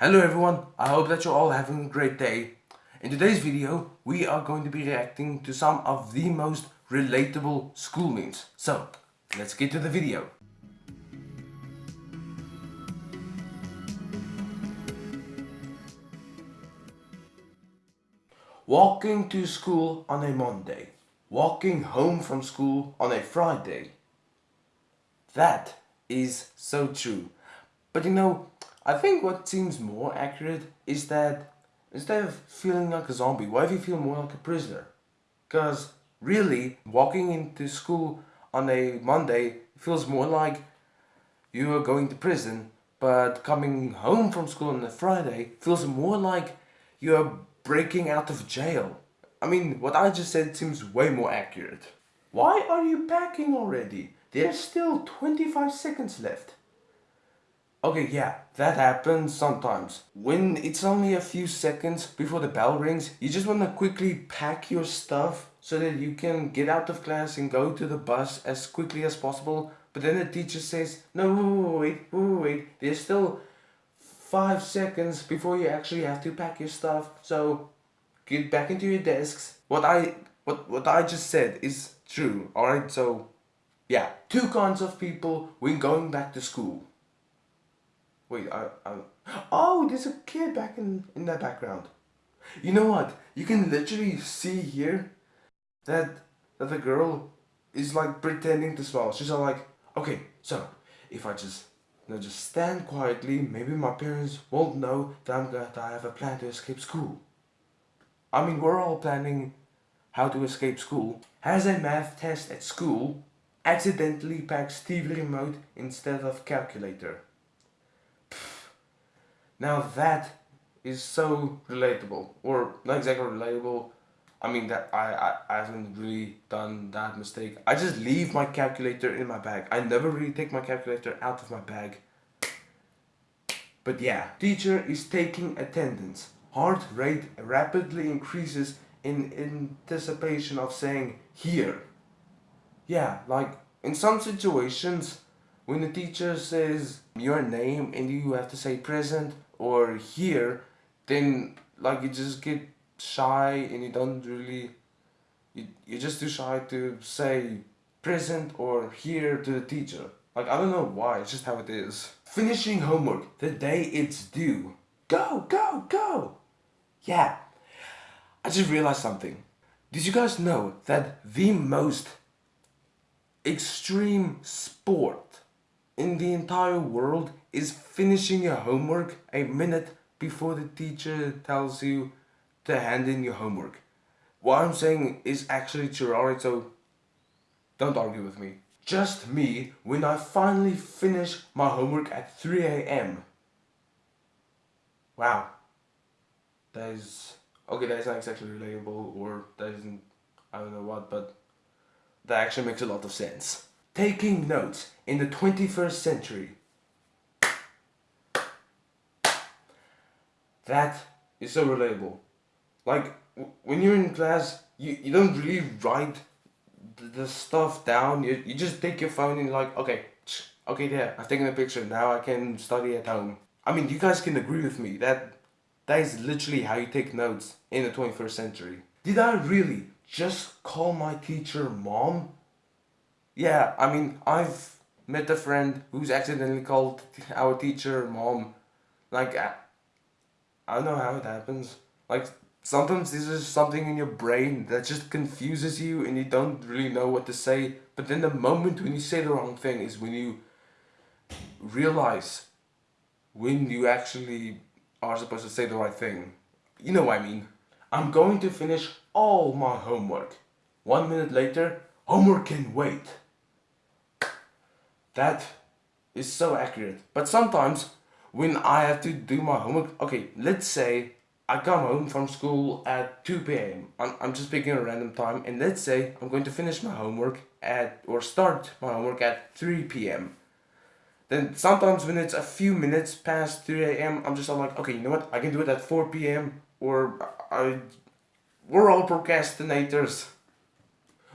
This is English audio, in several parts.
Hello everyone, I hope that you're all having a great day. In today's video, we are going to be reacting to some of the most relatable school memes. So, let's get to the video. Walking to school on a Monday. Walking home from school on a Friday. That is so true. But you know, I think what seems more accurate is that instead of feeling like a zombie, why do you feel more like a prisoner? Because really, walking into school on a Monday feels more like you are going to prison, but coming home from school on a Friday feels more like you're breaking out of jail. I mean, what I just said seems way more accurate. Why are you packing already? There's still 25 seconds left. Okay, yeah, that happens sometimes. When it's only a few seconds before the bell rings, you just want to quickly pack your stuff so that you can get out of class and go to the bus as quickly as possible. But then the teacher says, no, wait, wait, wait, there's still five seconds before you actually have to pack your stuff. So get back into your desks. What I, what, what I just said is true, alright? So yeah, two kinds of people when going back to school. Wait, I, I, oh, there's a kid back in, in that background. You know what? You can literally see here that, that the girl is like pretending to smile. She's all like, okay, so if I just, you know, just stand quietly, maybe my parents won't know that I'm that I have a plan to escape school. I mean, we're all planning how to escape school. Has a math test at school, accidentally packs TV remote instead of calculator. Now that is so relatable, or not exactly relatable. I mean that I, I, I haven't really done that mistake. I just leave my calculator in my bag. I never really take my calculator out of my bag. But yeah, teacher is taking attendance. Heart rate rapidly increases in anticipation of saying here. Yeah, like in some situations when the teacher says your name and you have to say present or here then like you just get shy and you don't really you, you're just too shy to say present or here to the teacher. Like I don't know why it's just how it is. Finishing homework the day it's due. Go go go! Yeah. I just realized something. Did you guys know that the most extreme sport in the entire world is finishing your homework a minute before the teacher tells you to hand in your homework. What I'm saying is actually alright, so don't argue with me. Just me when I finally finish my homework at 3 a.m. Wow. That is... Okay, that is not exactly relatable or that isn't... I don't know what, but that actually makes a lot of sense. Taking notes in the 21st century That is so relatable. Like, when you're in class, you, you don't really write the stuff down. You, you just take your phone and like, okay, okay, there, I've taken a picture. Now I can study at home. I mean, you guys can agree with me that that is literally how you take notes in the 21st century. Did I really just call my teacher mom? Yeah, I mean, I've met a friend who's accidentally called our teacher mom. Like, uh, I don't know how it happens. Like, sometimes this is something in your brain that just confuses you and you don't really know what to say. But then the moment when you say the wrong thing is when you realize when you actually are supposed to say the right thing. You know what I mean. I'm going to finish all my homework. One minute later, homework can wait. That is so accurate. But sometimes when I have to do my homework, okay, let's say I come home from school at 2 p.m. I'm, I'm just picking a random time and let's say I'm going to finish my homework at or start my homework at 3 p.m. Then sometimes when it's a few minutes past 3 a.m. I'm just like, okay, you know what? I can do it at 4 p.m. or I, we're all procrastinators.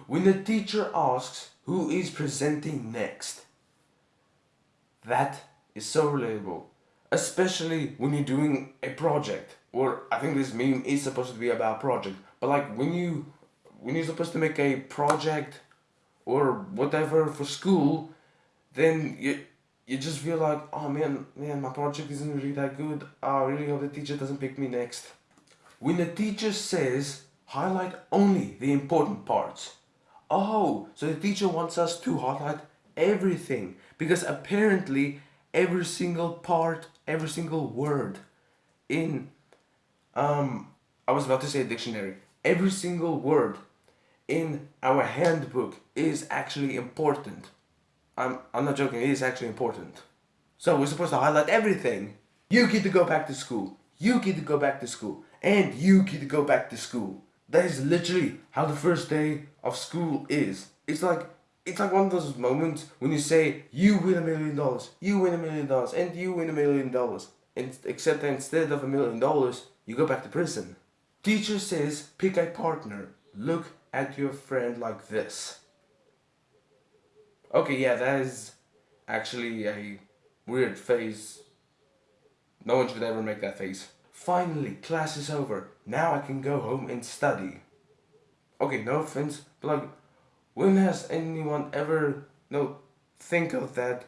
When the teacher asks who is presenting next, that is so relatable Especially when you're doing a project. Or I think this meme is supposed to be about project. But like when you when you're supposed to make a project or whatever for school, then you you just feel like, oh man, man, my project isn't really that good. I really hope the teacher doesn't pick me next. When the teacher says, highlight only the important parts. Oh, so the teacher wants us to highlight everything. Because apparently, every single part, every single word in, um, I was about to say dictionary. Every single word in our handbook is actually important. I'm, I'm not joking, it is actually important. So we're supposed to highlight everything. You get to go back to school. You get to go back to school. And you get to go back to school. That is literally how the first day of school is. It's like it's like one of those moments when you say you win a million dollars, you win a million dollars, and you win a million dollars. And except that instead of a million dollars, you go back to prison. Teacher says pick a partner. Look at your friend like this. Okay, yeah, that is actually a weird face. No one should ever make that face. Finally, class is over. Now I can go home and study. Okay, no offense, but like, when has anyone ever, no, think of that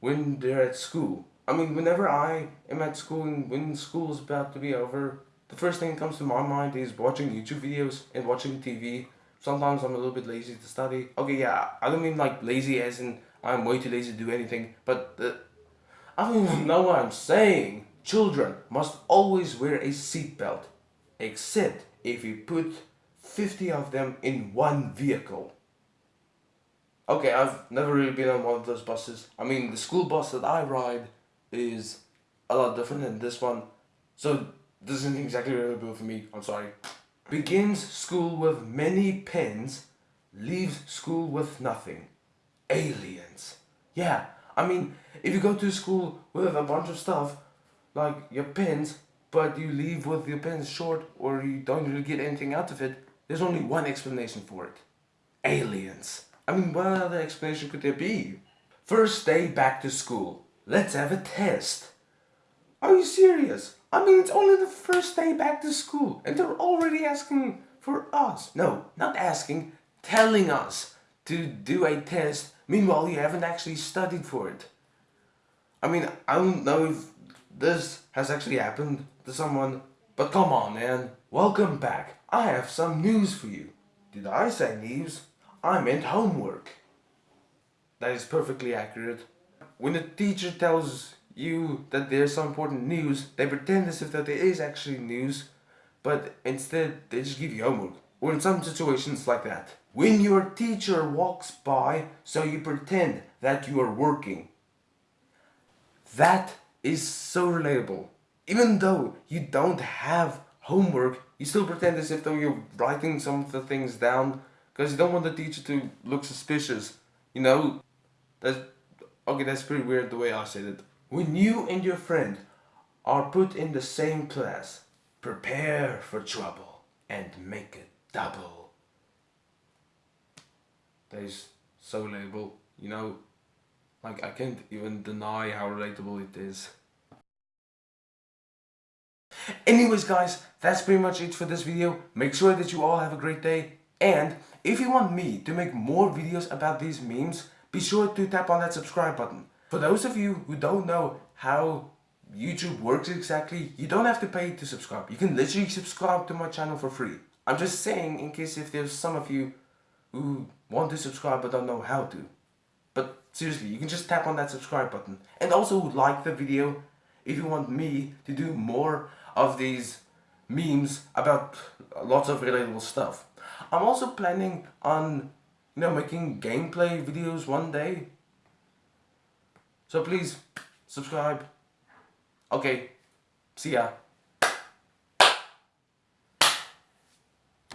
when they're at school? I mean, whenever I am at school and when school is about to be over, the first thing that comes to my mind is watching YouTube videos and watching TV Sometimes I'm a little bit lazy to study. Okay, yeah, I don't mean like lazy as in I'm way too lazy to do anything, but I don't even know what I'm saying. Children must always wear a seatbelt, except if you put 50 of them in one vehicle. Okay, I've never really been on one of those buses. I mean, the school bus that I ride is a lot different than this one. So, this isn't exactly relatable for me. I'm sorry begins school with many pens, leaves school with nothing. Aliens. Yeah, I mean, if you go to school with a bunch of stuff, like your pens, but you leave with your pens short or you don't really get anything out of it, there's only one explanation for it. Aliens. I mean, what other explanation could there be? First day back to school. Let's have a test. Are you serious? I mean, it's only the first day back to school and they're already asking for us. No, not asking, telling us to do a test. Meanwhile, you haven't actually studied for it. I mean, I don't know if this has actually happened to someone, but come on, man. Welcome back. I have some news for you. Did I say news? I meant homework. That is perfectly accurate. When the teacher tells you that there's some important news, they pretend as if that there is actually news, but instead they just give you homework. Or in some situations like that. When your teacher walks by, so you pretend that you are working. That is so relatable. Even though you don't have homework, you still pretend as if though you're writing some of the things down because you don't want the teacher to look suspicious. You know, that's okay. That's pretty weird the way I said it. When you and your friend are put in the same class, prepare for trouble and make it double. That is so relatable, you know, like I can't even deny how relatable it is. Anyways guys, that's pretty much it for this video. Make sure that you all have a great day. And if you want me to make more videos about these memes, be sure to tap on that subscribe button. For those of you who don't know how YouTube works exactly, you don't have to pay to subscribe. You can literally subscribe to my channel for free. I'm just saying in case if there's some of you who want to subscribe but don't know how to. But seriously, you can just tap on that subscribe button. And also like the video if you want me to do more of these memes about lots of relatable stuff. I'm also planning on you know making gameplay videos one day so please, subscribe. Okay, see ya.